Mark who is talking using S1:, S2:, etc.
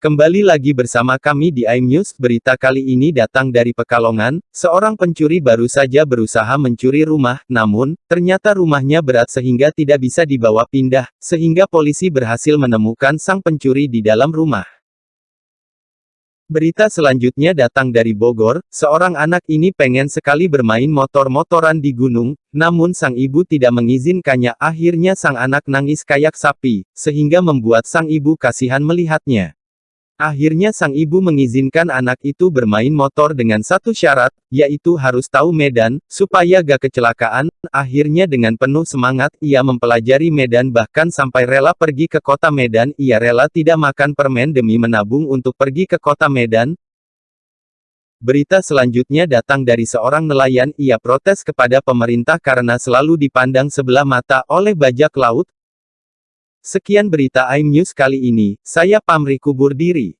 S1: Kembali lagi bersama kami di iNews, berita kali ini datang dari Pekalongan, seorang pencuri baru saja berusaha mencuri rumah, namun, ternyata rumahnya berat sehingga tidak bisa dibawa pindah, sehingga polisi berhasil menemukan sang pencuri di dalam rumah. Berita selanjutnya datang dari Bogor, seorang anak ini pengen sekali bermain motor-motoran di gunung, namun sang ibu tidak mengizinkannya akhirnya sang anak nangis kayak sapi, sehingga membuat sang ibu kasihan melihatnya. Akhirnya sang ibu mengizinkan anak itu bermain motor dengan satu syarat, yaitu harus tahu medan, supaya gak kecelakaan. Akhirnya dengan penuh semangat, ia mempelajari medan bahkan sampai rela pergi ke kota Medan. Ia rela tidak makan permen demi menabung untuk pergi ke kota Medan. Berita selanjutnya datang dari seorang nelayan, ia protes kepada pemerintah karena selalu dipandang sebelah mata oleh bajak laut, Sekian berita iNews kali ini, saya pamri kubur diri.